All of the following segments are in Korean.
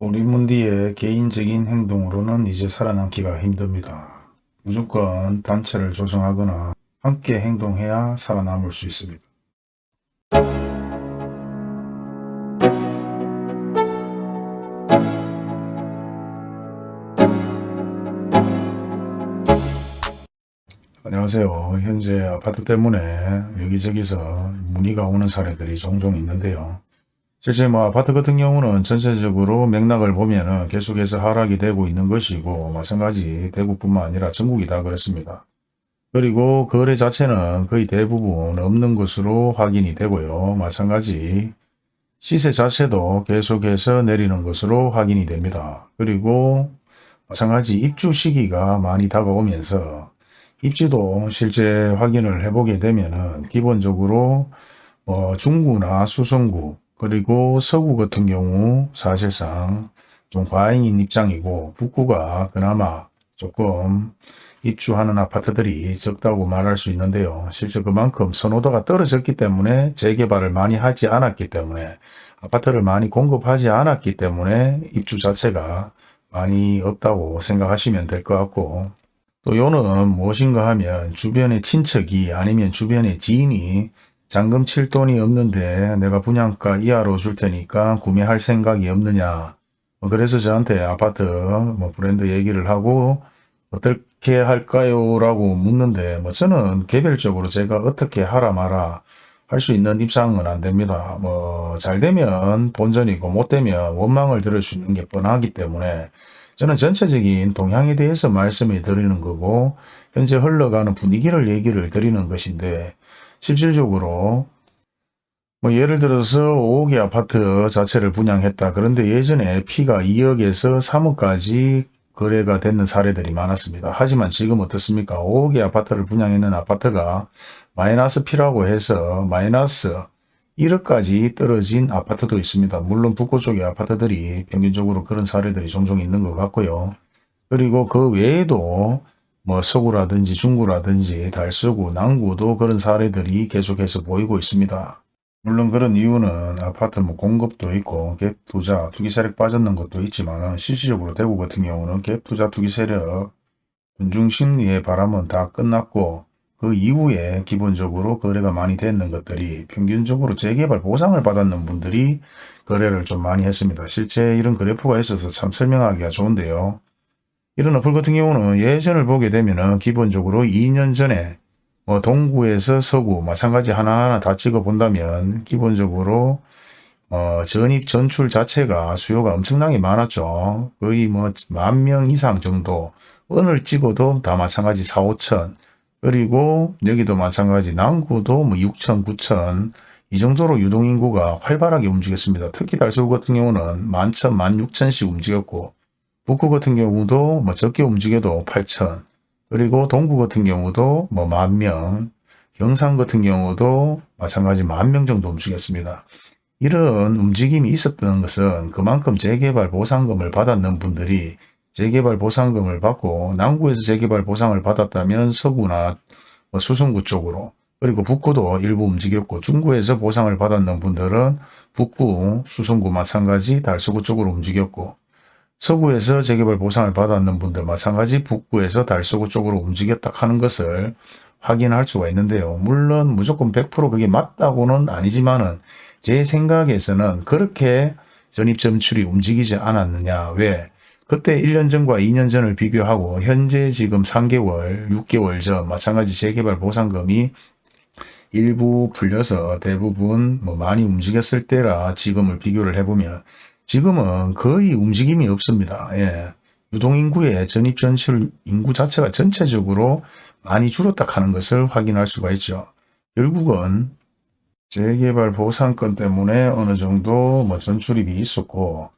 오리문디의 개인적인 행동으로는 이제 살아남기가 힘듭니다. 무조건 단체를 조정하거나 함께 행동해야 살아남을 수 있습니다. 안녕하세요. 현재 아파트 때문에 여기저기서 문의가 오는 사례들이 종종 있는데요. 실제 뭐 아파트 같은 경우는 전체적으로 맥락을 보면 은 계속해서 하락이 되고 있는 것이고 마찬가지 대구뿐만 아니라 전국이 다 그렇습니다. 그리고 거래 자체는 거의 대부분 없는 것으로 확인이 되고요. 마찬가지 시세 자체도 계속해서 내리는 것으로 확인이 됩니다. 그리고 마찬가지 입주 시기가 많이 다가오면서 입지도 실제 확인을 해보게 되면 은 기본적으로 뭐 중구나 수성구 그리고 서구 같은 경우 사실상 좀 과잉인 입장이고 북구가 그나마 조금 입주하는 아파트들이 적다고 말할 수 있는데요. 실제 그만큼 선호도가 떨어졌기 때문에 재개발을 많이 하지 않았기 때문에 아파트를 많이 공급하지 않았기 때문에 입주 자체가 많이 없다고 생각하시면 될 것 같고 또 요는 무엇인가 하면 주변의 친척이 아니면 주변의 지인이 잔금 칠 돈이 없는데 내가 분양가 이하로 줄 테니까 구매할 생각이 없느냐. 뭐 그래서 저한테 아파트 뭐 브랜드 얘기를 하고 어떻게 할까요? 라고 묻는데 뭐 저는 개별적으로 제가 어떻게 하라 마라 할 수 있는 입장은 안 됩니다. 뭐 잘 되면 본전이고 못 되면 원망을 들을 수 있는 게 뻔하기 때문에 저는 전체적인 동향에 대해서 말씀을 드리는 거고 현재 흘러가는 분위기를 얘기를 드리는 것인데 실질적으로 뭐 예를 들어서 5억의 아파트 자체를 분양했다. 그런데 예전에 피가 2억에서 3억까지 거래가 됐는 사례들이 많았습니다. 하지만 지금 어떻습니까? 5억의 아파트를 분양했는 아파트가 마이너스 피라고 해서 마이너스 1억까지 떨어진 아파트도 있습니다. 물론 북구 쪽의 아파트들이 평균적으로 그런 사례들이 종종 있는 것 같고요. 그리고 그 외에도 뭐 서구라든지 중구라든지 달서구, 남구도 그런 사례들이 계속해서 보이고 있습니다. 물론 그런 이유는 아파트 뭐 공급도 있고 갭 투자, 투기 세력 빠졌는 것도 있지만 실질적으로 대구 같은 경우는 갭 투자, 투기 세력, 군중 심리의 바람은 다 끝났고 그 이후에 기본적으로 거래가 많이 됐는 것들이 평균적으로 재개발 보상을 받았는 분들이 거래를 좀 많이 했습니다. 실제 이런 그래프가 있어서 참 설명하기가 좋은데요. 이런 어플 같은 경우는 예전을 보게 되면은 기본적으로 2년 전에 뭐 동구에서 서구 마찬가지 하나하나 다 찍어 본다면 기본적으로 어, 전입 전출 자체가 수요가 엄청나게 많았죠. 거의 뭐 만 명 이상 정도 언을 찍어도 다 마찬가지 4, 5천 그리고 여기도 마찬가지 남구도 뭐 6천, 9천 이 정도로 유동인구가 활발하게 움직였습니다. 특히 달서구 같은 경우는 만천, 만 육천씩 움직였고 북구 같은 경우도 뭐 적게 움직여도 8천 그리고 동구 같은 경우도 뭐 만 명, 경상 같은 경우도 마찬가지 만 명 정도 움직였습니다. 이런 움직임이 있었던 것은 그만큼 재개발 보상금을 받았는 분들이 재개발 보상금을 받고 남구에서 재개발 보상을 받았다면 서구나 뭐 수성구 쪽으로 그리고 북구도 일부 움직였고 중구에서 보상을 받았는 분들은 북구, 수성구 마찬가지 달서구 쪽으로 움직였고 서구에서 재개발 보상을 받았는 분들 마찬가지 북구에서 달서구 쪽으로 움직였다 하는 것을 확인할 수가 있는데요. 물론 무조건 100% 그게 맞다고는 아니지만은 제 생각에서는 그렇게 전입점출이 움직이지 않았느냐. 왜? 그때 1년 전과 2년 전을 비교하고 현재 지금 3개월, 6개월 전 마찬가지 재개발 보상금이 일부 풀려서 대부분 뭐 많이 움직였을 때라 지금을 비교를 해보면 지금은 거의 움직임이 없습니다. 예. 유동인구의 전입전출 인구 자체가 전체적으로 많이 줄었다 하는 것을 확인할 수가 있죠. 결국은 재개발 보상권 때문에 어느 정도 뭐 전출입이 있었고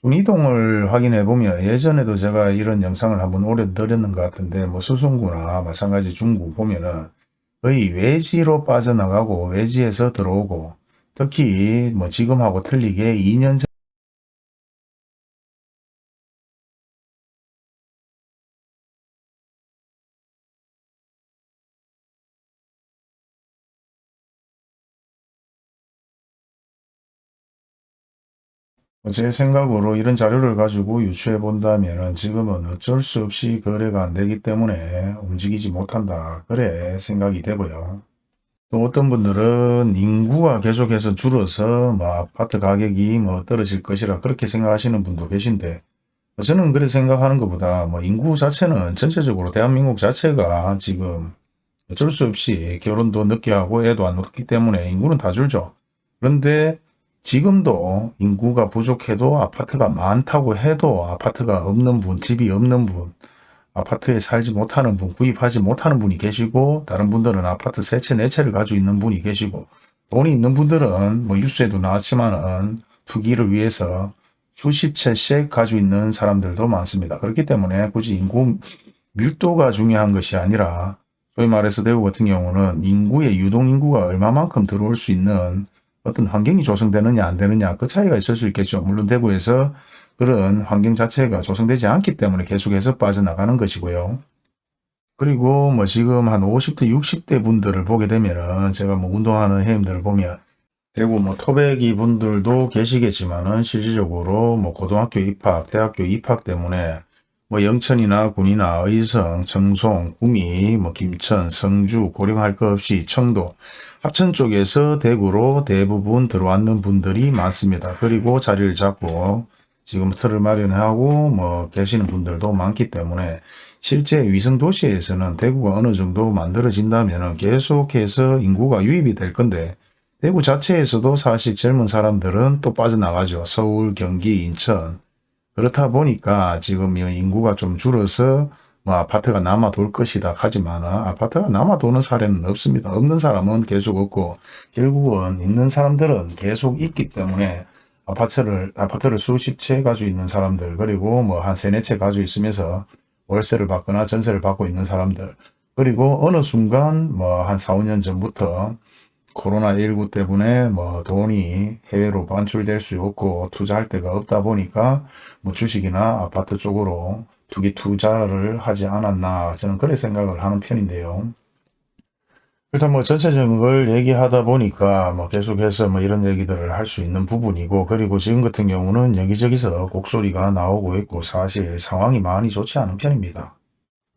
순이동을 확인해 보면 예전에도 제가 이런 영상을 한번 오래 드렸는 것 같은데 뭐 수성구나 마찬가지 중구 보면은 거의 외지로 빠져나가고 외지에서 들어오고 특히 뭐 지금하고 틀리게 2년 전 제 생각으로 이런 자료를 가지고 유추해 본다면 지금은 어쩔 수 없이 거래가 안 되기 때문에 움직이지 못한다. 그래 생각이 되고요. 또 어떤 분들은 인구가 계속해서 줄어서 뭐 아파트 가격이 뭐 떨어질 것이라 그렇게 생각하시는 분도 계신데 저는 그렇게 생각하는 것보다 뭐 인구 자체는 전체적으로 대한민국 자체가 지금 어쩔 수 없이 결혼도 늦게 하고 애도 안 낳기 때문에 인구는 다 줄죠. 그런데 지금도 인구가 부족해도 아파트가 많다고 해도 아파트가 없는 분, 집이 없는 분, 아파트에 살지 못하는 분, 구입하지 못하는 분이 계시고 다른 분들은 아파트 세 채, 네 채를 가지고 있는 분이 계시고 돈이 있는 분들은 뭐 뉴스에도 나왔지만은 투기를 위해서 수십 채씩 가지고 있는 사람들도 많습니다. 그렇기 때문에 굳이 인구 밀도가 중요한 것이 아니라 소위 말해서 대구 같은 경우는 인구의 유동인구가 얼마만큼 들어올 수 있는 어떤 환경이 조성되느냐 안 되느냐 그 차이가 있을 수 있겠죠. 물론 대구에서 그런 환경 자체가 조성되지 않기 때문에 계속해서 빠져나가는 것이고요. 그리고 뭐 지금 한 50대 60대 분들을 보게 되면은 제가 뭐 운동하는 회원들을 보면 대구 뭐 토백이 분들도 계시겠지만은 실질적으로 뭐 고등학교 입학, 대학교 입학 때문에 뭐 영천이나 군이나 의성, 청송, 구미, 뭐 김천, 성주, 고령 할 것 없이 청도, 합천 쪽에서 대구로 대부분 들어왔는 분들이 많습니다. 그리고 자리를 잡고 지금 틀을 마련하고 뭐 계시는 분들도 많기 때문에 실제 위성 도시에서는 대구가 어느 정도 만들어진다면 계속해서 인구가 유입이 될 건데 대구 자체에서도 사실 젊은 사람들은 또 빠져나가죠. 서울, 경기, 인천 그렇다 보니까 지금 이 인구가 좀 줄어서 뭐 아파트가 남아 돌 것이다 하지만 아파트가 남아 도는 사례는 없습니다. 없는 사람은 계속 없고 결국은 있는 사람들은 계속 있기 때문에 아파트를 아파트를 수십 채 가지고 있는 사람들 그리고 뭐 한 세네 채 가지고 있으면서 월세를 받거나 전세를 받고 있는 사람들 그리고 어느 순간 뭐 한 4, 5년 전부터 코로나19 때문에 뭐 돈이 해외로 반출될 수 없고 투자할 데가 없다 보니까 뭐 주식이나 아파트 쪽으로 투기 투자를 하지 않았나 저는 그렇게 생각을 하는 편인데요. 일단 뭐 전체적인 걸 얘기하다 보니까 뭐 계속해서 뭐 이런 얘기들을 할 수 있는 부분이고 그리고 지금 같은 경우는 여기저기서 곡소리가 나오고 있고 사실 상황이 많이 좋지 않은 편입니다.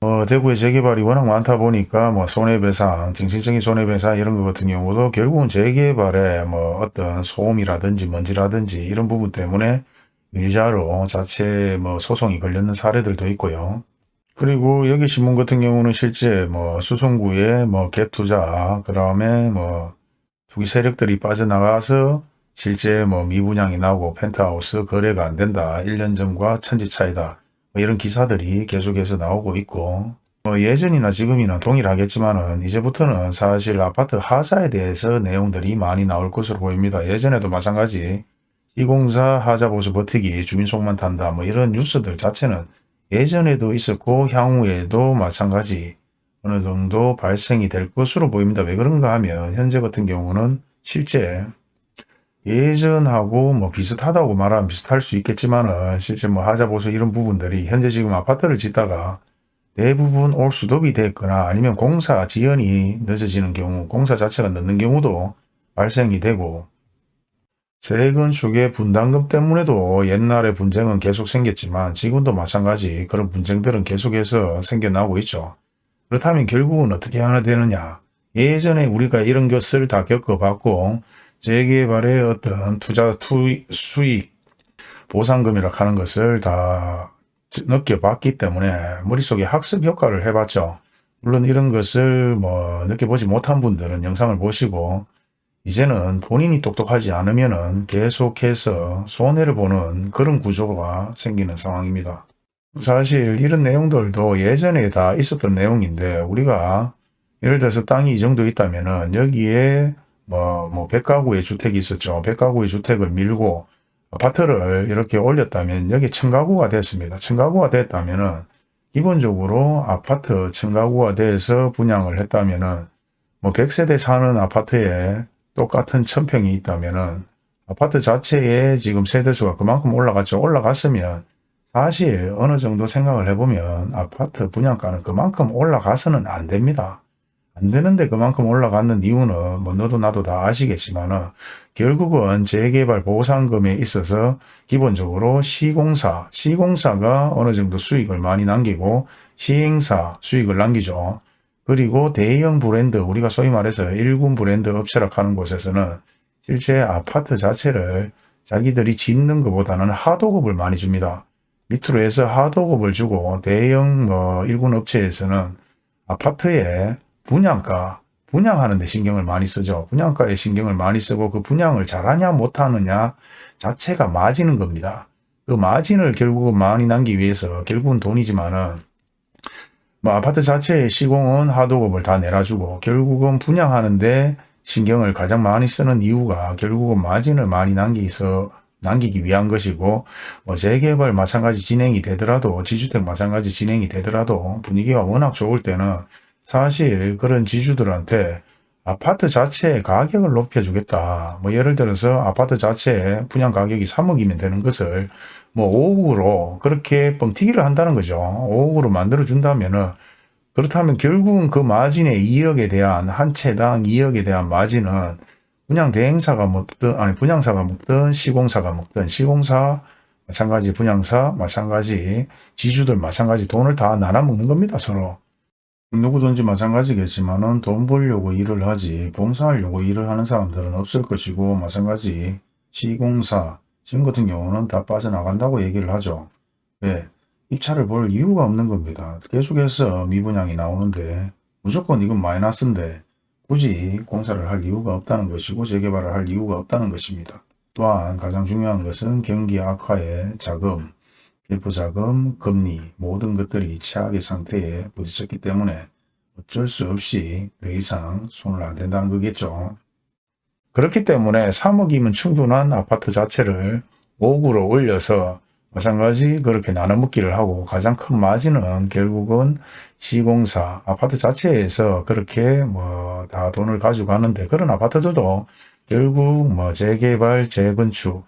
어, 대구의 재개발이 워낙 많다 보니까 뭐 손해배상, 정신적인 손해배상 이런 것 같은 경우도 결국은 재개발에 뭐 어떤 소음이라든지 먼지라든지 이런 부분 때문에 밀자로 자체 뭐 소송이 걸렸는 사례들도 있고요. 그리고 여기 신문 같은 경우는 실제 뭐 수성구에 뭐 갭투자, 그 다음에 뭐 투기 세력들이 빠져나가서 실제 뭐 미분양이 나오고 펜트하우스 거래가 안 된다. 1년 전과 천지 차이다. 뭐 이런 기사들이 계속해서 나오고 있고 뭐 예전이나 지금이나 동일하겠지만은 이제부터는 사실 아파트 하자에 대해서 내용들이 많이 나올 것으로 보입니다. 예전에도 마찬가지 시공사 하자 보수 버티기 주민 속만 탄다 뭐 이런 뉴스들 자체는 예전에도 있었고 향후에도 마찬가지 어느 정도 발생이 될 것으로 보입니다. 왜 그런가 하면 현재 같은 경우는 실제 예전하고 뭐 비슷하다고 말하면 비슷할 수 있겠지만은 실제 뭐 하자보수 이런 부분들이 현재 지금 아파트를 짓다가 대부분 올스톱이 됐거나 아니면 공사 지연이 늦어지는 경우 공사 자체가 늦는 경우도 발생이 되고 재건축의 분담금 때문에도 옛날에 분쟁은 계속 생겼지만 지금도 마찬가지 그런 분쟁들은 계속해서 생겨나고 있죠. 그렇다면 결국은 어떻게 하나 되느냐 예전에 우리가 이런 것을 다 겪어봤고 재개발의 어떤 투자 투 수익 보상금이라 하는 것을 다 느껴봤기 때문에 머릿속에 학습 효과를 해봤죠. 물론 이런 것을 뭐 느껴보지 못한 분들은 영상을 보시고 이제는 본인이 똑똑하지 않으면 계속해서 손해를 보는 그런 구조가 생기는 상황입니다. 사실 이런 내용들도 예전에 다 있었던 내용인데 우리가 예를 들어서 땅이 이 정도 있다면 여기에 뭐, 뭐, 100가구의 주택이 있었죠. 100가구의 주택을 밀고 아파트를 이렇게 올렸다면 여기 층가구가 됐습니다. 층가구가 됐다면은 기본적으로 아파트 층가구가 돼서 분양을 했다면은 뭐 100세대 사는 아파트에 똑같은 천평이 있다면은 아파트 자체에 지금 세대수가 그만큼 올라갔죠. 올라갔으면 사실 어느 정도 생각을 해보면 아파트 분양가는 그만큼 올라가서는 안 됩니다. 안 되는데 그만큼 올라갔는 이유는 뭐 너도 나도 다 아시겠지만은 결국은 재개발 보상금에 있어서 기본적으로 시공사, 시공사가 어느 정도 수익을 많이 남기고 시행사 수익을 남기죠. 그리고 대형 브랜드, 우리가 소위 말해서 일군 브랜드 업체라 하는 곳에서는 실제 아파트 자체를 자기들이 짓는 것보다는 하도급을 많이 줍니다. 밑으로 해서 하도급을 주고 대형 뭐 일군 업체에서는 아파트에 분양가, 분양하는 데 신경을 많이 쓰죠. 분양가에 신경을 많이 쓰고 그 분양을 잘하냐 못하느냐 자체가 마진인 겁니다. 그 마진을 결국은 많이 남기 위해서 결국은 돈이지만은 뭐 아파트 자체의 시공은 하도급을 다 내놔주고 결국은 분양하는데 신경을 가장 많이 쓰는 이유가 결국은 마진을 많이 남기서 남기기 위한 것이고 뭐 재개발 마찬가지 진행이 되더라도 지주택 마찬가지 진행이 되더라도 분위기가 워낙 좋을 때는 사실 그런 지주들한테 아파트 자체의 가격을 높여주겠다. 뭐 예를 들어서 아파트 자체의 분양 가격이 3억이면 되는 것을 뭐 5억으로 그렇게 뻥튀기를 한다는 거죠. 5억으로 만들어준다면 은 그렇다면 결국은 그 마진의 2억에 대한 한 채당 2억에 대한 마진은 분양 대행사가 먹든 아니 분양사가 먹든 시공사가 먹든 시공사 마찬가지 분양사 마찬가지 지주들 마찬가지 돈을 다 나눠 먹는 겁니다 서로. 누구든지 마찬가지겠지만은 돈 벌려고 일을 하지 봉사하려고 일을 하는 사람들은 없을 것이고 마찬가지 시공사 지금 같은 경우는 다 빠져나간다고 얘기를 하죠. 왜? 입찰을 볼 이유가 없는 겁니다. 계속해서 미분양이 나오는데 무조건 이건 마이너스인데 굳이 공사를 할 이유가 없다는 것이고 재개발을 할 이유가 없다는 것입니다. 또한 가장 중요한 것은 경기 악화의 자금, 일부자금, 금리 모든 것들이 최악의 상태에 부딪혔기 때문에 어쩔 수 없이 더 이상 손을 안 댄다는 거겠죠. 그렇기 때문에 3억이면 충분한 아파트 자체를 5억으로 올려서 마찬가지 그렇게 나눠먹기를 하고 가장 큰 마진은 결국은 시공사 아파트 자체에서 그렇게 뭐 다 돈을 가지고 가는데 그런 아파트들도 결국 뭐 재개발 재건축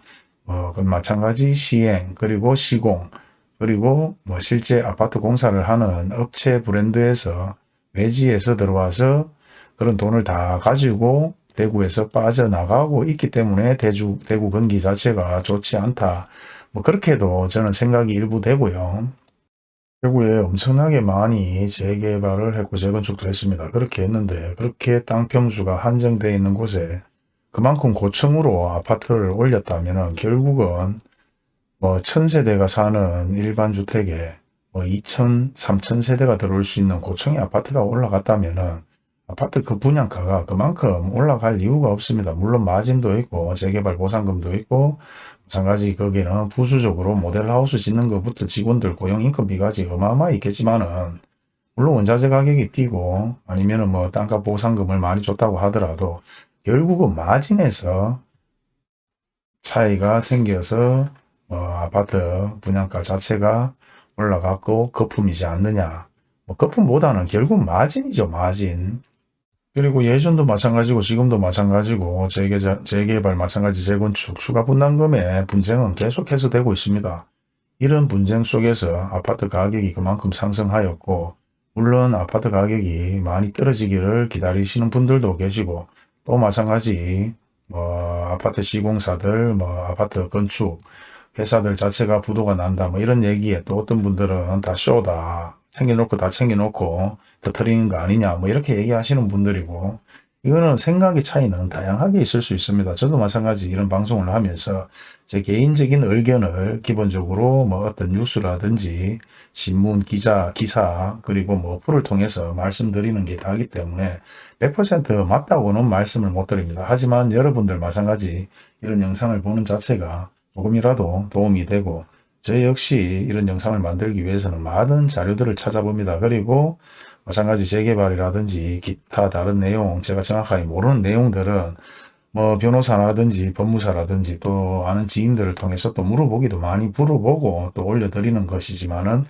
뭐, 그 마찬가지 시행, 그리고 시공, 그리고 뭐 실제 아파트 공사를 하는 업체 브랜드에서 외지에서 들어와서 그런 돈을 다 가지고 대구에서 빠져나가고 있기 때문에 대주, 대구 경기 자체가 좋지 않다. 뭐 그렇게도 저는 생각이 일부 되고요. 대구에 엄청나게 많이 재개발을 했고 재건축도 했습니다. 그렇게 했는데 그렇게 땅 평수가 한정되어 있는 곳에 그만큼 고층으로 아파트를 올렸다면 결국은 뭐 천세대가 사는 일반 주택에 뭐 2천, 3천 세대가 들어올 수 있는 고층의 아파트가 올라갔다면 아파트 그 분양가가 그만큼 올라갈 이유가 없습니다. 물론 마진도 있고 재개발 보상금도 있고 마찬가지 거기는 부수적으로 모델하우스 짓는 것부터 직원들 고용 인건비까지 어마어마히 있겠지만은 물론 원자재 가격이 뛰고 아니면은 뭐 땅값 보상금을 많이 줬다고 하더라도 결국은 마진에서 차이가 생겨서 뭐 아파트 분양가 자체가 올라갔고 거품이지 않느냐. 뭐 거품보다는 결국 마진이죠. 마진. 그리고 예전도 마찬가지고 지금도 마찬가지고 재개, 재개발 마찬가지 재건축 추가 분담금의 분쟁은 계속해서 되고 있습니다. 이런 분쟁 속에서 아파트 가격이 그만큼 상승하였고 물론 아파트 가격이 많이 떨어지기를 기다리시는 분들도 계시고 또 마찬가지. 뭐 아파트 시공사들 뭐 아파트 건축 회사들 자체가 부도가 난다. 뭐 이런 얘기에 또 어떤 분들은 다 쇼다. 챙겨놓고 다 챙겨놓고 터트리는 거 아니냐. 뭐 이렇게 얘기하시는 분들이고 이거는 생각의 차이는 다양하게 있을 수 있습니다. 저도 마찬가지 이런 방송을 하면서 제 개인적인 의견을 기본적으로 뭐 어떤 뉴스라든지 신문, 기자, 기사 그리고 뭐 어플을 통해서 말씀드리는 게 다르기 때문에 100% 맞다고는 말씀을 못 드립니다. 하지만 여러분들 마찬가지 이런 영상을 보는 자체가 조금이라도 도움이 되고 저 역시 이런 영상을 만들기 위해서는 많은 자료들을 찾아봅니다. 그리고 마찬가지 재개발이라든지 기타 다른 내용 제가 정확하게 모르는 내용들은 뭐 변호사라든지 법무사라든지 또 아는 지인들을 통해서 또 물어보기도 많이 물어보고 또 올려드리는 것이지만은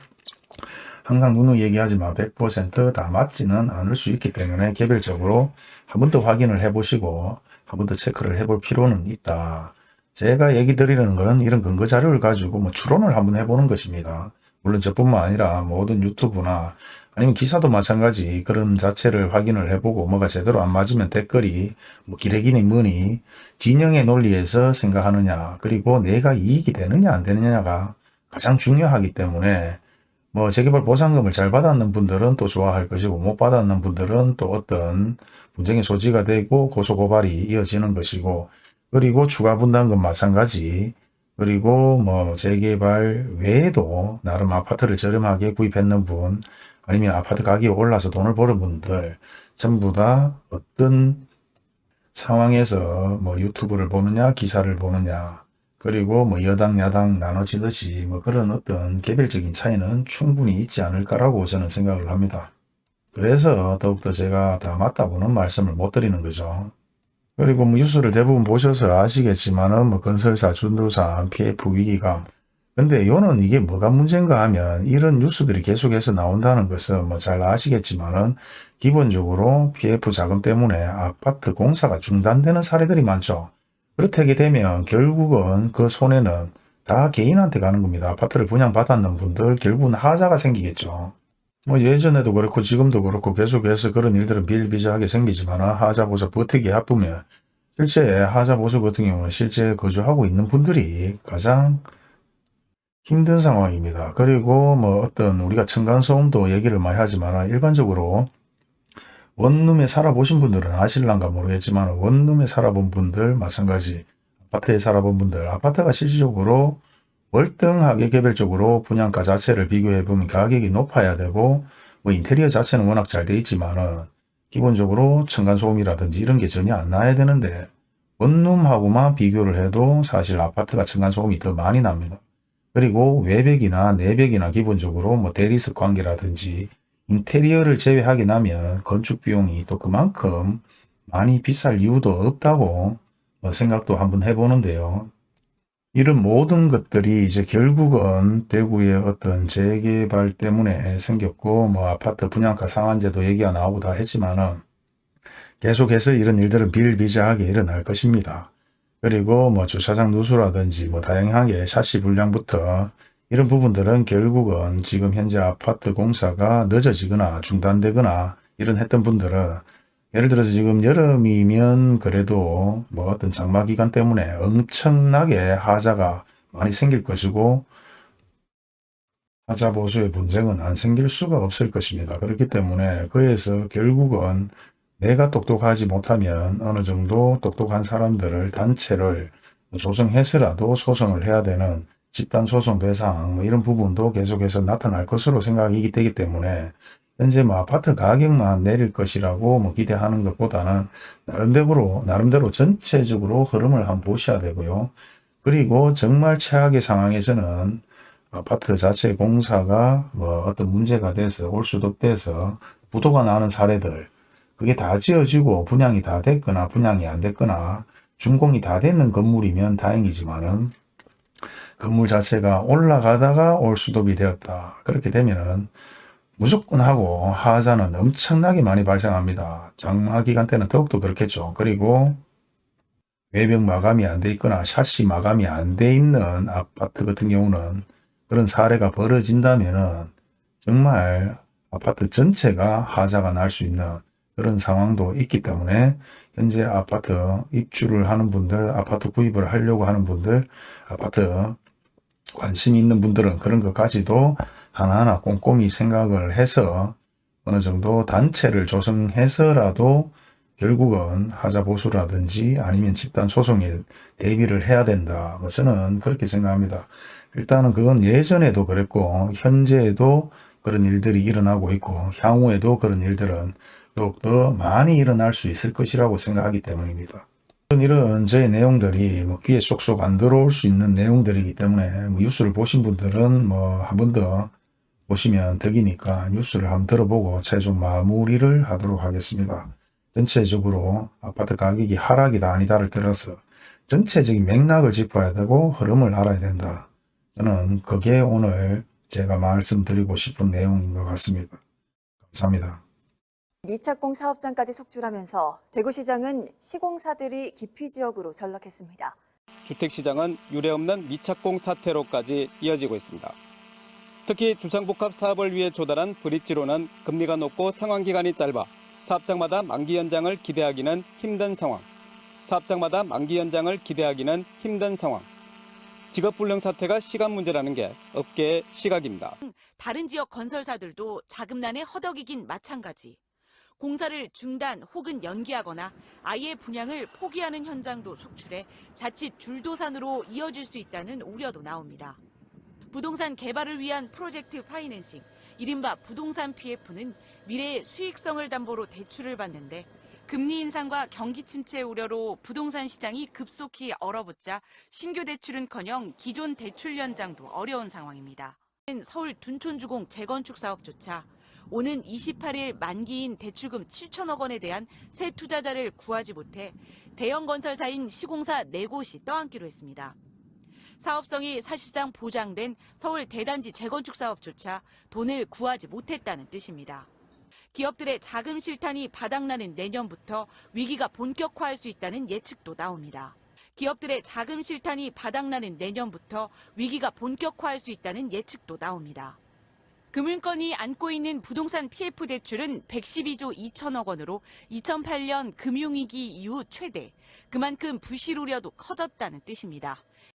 항상 누누 얘기하지만 100%다 맞지는 않을 수 있기 때문에 개별적으로 한 번 더 확인을 해보시고 한 번 더 체크를 해볼 필요는 있다. 제가 얘기 드리는 것은 이런 근거 자료를 가지고 뭐 추론을 한번 해보는 것입니다. 물론 저뿐만 아니라 모든 유튜브나 아니면 기사도 마찬가지 그런 자체를 확인을 해보고 뭐가 제대로 안 맞으면 댓글이 뭐 기레기니 뭐니 진영의 논리에서 생각하느냐 그리고 내가 이익이 되느냐 안 되느냐가 가장 중요하기 때문에 뭐 재개발 보상금을 잘 받았는 분들은 또 좋아할 것이고 못 받았는 분들은 또 어떤 분쟁의 소지가 되고 고소고발이 이어지는 것이고 그리고 추가 분담금 마찬가지 그리고 뭐 재개발 외에도 나름 아파트를 저렴하게 구입했는 분 아니면 아파트 가격이 올라서 돈을 버는 분들 전부 다 어떤 상황에서 뭐 유튜브를 보느냐 기사를 보느냐 그리고 뭐 여당 야당 나눠지듯이 뭐 그런 어떤 개별적인 차이는 충분히 있지 않을까라고 저는 생각을 합니다. 그래서 더욱더 제가 다 맞다고는 말씀을 못 드리는 거죠. 그리고 뭐 뉴스를 대부분 보셔서 아시겠지만은 뭐 건설사, 준도사, PF 위기감. 근데 요는 이게 뭐가 문제인가 하면 이런 뉴스들이 계속해서 나온다는 것은 뭐 잘 아시겠지만은 기본적으로 PF 자금 때문에 아파트 공사가 중단되는 사례들이 많죠. 그렇게 되면 결국은 그 손해는 다 개인한테 가는 겁니다. 아파트를 분양받았는 분들 결국은 하자가 생기겠죠. 뭐 예전에도 그렇고 지금도 그렇고 계속해서 그런 일들은 비일비재하게 생기지만 하자 보수 버티기 바쁘면 실제 하자 보수 같은 경우는 실제 거주하고 있는 분들이 가장 힘든 상황입니다. 그리고 뭐 어떤 우리가 층간소음도 얘기를 많이 하지만 일반적으로 원룸에 살아보신 분들은 아실란가 모르겠지만 원룸에 살아본 분들 마찬가지 아파트에 살아본 분들 아파트가 실질적으로 월등하게 개별적으로 분양가 자체를 비교해 보면 가격이 높아야 되고 뭐 인테리어 자체는 워낙 잘 돼 있지만은 기본적으로 층간소음이라든지 이런 게 전혀 안 나야 되는데 원룸하고만 비교를 해도 사실 아파트가 층간소음이 더 많이 납니다. 그리고 외벽이나 내벽이나 기본적으로 뭐 대리석 관계라든지 인테리어를 제외하게 나면 건축 비용이 또 그만큼 많이 비쌀 이유도 없다고 뭐 생각도 한번 해보는데요. 이런 모든 것들이 이제 결국은 대구의 어떤 재개발 때문에 생겼고 뭐 아파트 분양가 상한제도 얘기가 나오고 다 했지만은 계속해서 이런 일들은 비일비재하게 일어날 것입니다. 그리고 뭐 주차장 누수라든지 뭐 다양하게 샤시 불량부터 이런 부분들은 결국은 지금 현재 아파트 공사가 늦어지거나 중단되거나 이런 했던 분들은 예를 들어서 지금 여름이면 그래도 뭐 어떤 장마 기간 때문에 엄청나게 하자가 많이 생길 것이고 하자 보수의 분쟁은 안 생길 수가 없을 것입니다. 그렇기 때문에 그에서 결국은 내가 똑똑하지 못하면 어느 정도 똑똑한 사람들을 단체를 조성해서라도 소송을 해야 되는 집단 소송 배상 뭐 이런 부분도 계속해서 나타날 것으로 생각이 되기 때문에 현재 뭐 아파트 가격만 내릴 것이라고 뭐 기대하는 것보다는 나름대로 나름대로 전체적으로 흐름을 한번 보셔야 되고요. 그리고 정말 최악의 상황에서는 아파트 자체 공사가 뭐 어떤 문제가 돼서 올수독돼서 부도가 나는 사례들 그게 다 지어지고 분양이 다 됐거나 분양이 안 됐거나 준공이 다 됐는 건물이면 다행이지만은 건물 자체가 올라가다가 올수독이 되었다. 그렇게 되면은 무조건 하고 하자는 엄청나게 많이 발생합니다. 장마 기간 때는 더욱더 그렇겠죠. 그리고 외벽 마감이 안 돼 있거나 샤시 마감이 안 돼 있는 아파트 같은 경우는 그런 사례가 벌어진다면 정말 아파트 전체가 하자가 날 수 있는 그런 상황도 있기 때문에 현재 아파트 입주를 하는 분들, 아파트 구입을 하려고 하는 분들, 아파트 관심 있는 분들은 그런 것까지도 하나하나 꼼꼼히 생각을 해서 어느 정도 단체를 조성해서라도 결국은 하자보수라든지 아니면 집단 소송에 대비를 해야 된다. 뭐 저는 그렇게 생각합니다. 일단은 그건 예전에도 그랬고 현재에도 그런 일들이 일어나고 있고 향후에도 그런 일들은 더욱더 많이 일어날 수 있을 것이라고 생각하기 때문입니다. 이런 저의 내용들이 뭐 귀에 쏙쏙 안 들어올 수 있는 내용들이기 때문에 뭐 뉴스를 보신 분들은 뭐 한 번 더 보시면 덕이니까 뉴스를 한번 들어보고 최종 마무리를 하도록 하겠습니다. 전체적으로 아파트 가격이 하락이다 아니다를 들어서 전체적인 맥락을 짚어야 되고 흐름을 알아야 된다. 저는 그게 오늘 제가 말씀드리고 싶은 내용인 것 같습니다. 감사합니다. 미착공 사업장까지 속출하면서 대구시장은 시공사들이 기피 지역으로 전락했습니다. 주택시장은 유례없는 미착공 사태로까지 이어지고 있습니다. 특히 주상복합 사업을 위해 조달한 브릿지로는 금리가 높고 상환 기간이 짧아 사업장마다 만기 연장을 기대하기는 힘든 상황. 사업장마다 만기 연장을 기대하기는 힘든 상황. 직업불능 사태가 시간 문제라는 게 업계의 시각입니다. 다른 지역 건설사들도 자금난에 허덕이긴 마찬가지. 공사를 중단 혹은 연기하거나 아예 분양을 포기하는 현장도 속출해 자칫 줄도산으로 이어질 수 있다는 우려도 나옵니다. 부동산 개발을 위한 프로젝트 파이낸싱, 이른바 부동산 PF는 미래의 수익성을 담보로 대출을 받는데 금리 인상과 경기 침체 우려로 부동산 시장이 급속히 얼어붙자 신규 대출은커녕 기존 대출 연장도 어려운 상황입니다. 서울 둔촌주공 재건축 사업조차 오는 28일 만기인 대출금 7천억 원에 대한 새 투자자를 구하지 못해 대형 건설사인 시공사 4곳이 떠안기로 했습니다. 사업성이 사실상 보장된 서울 대단지 재건축 사업조차 돈을 구하지 못했다는 뜻입니다. 기업들의 자금 실탄이 바닥나는 내년부터 위기가 본격화할 수 있다는 예측도 나옵니다. 기업들의 자금 실탄이 바닥나는 내년부터 위기가 본격화할 수 있다는 예측도 나옵니다. 금융권이 안고 있는 부동산 PF 대출은 112조 2천억 원으로 2008년 금융위기 이후 최대, 그만큼 부실 우려도 커졌다는 뜻입니다.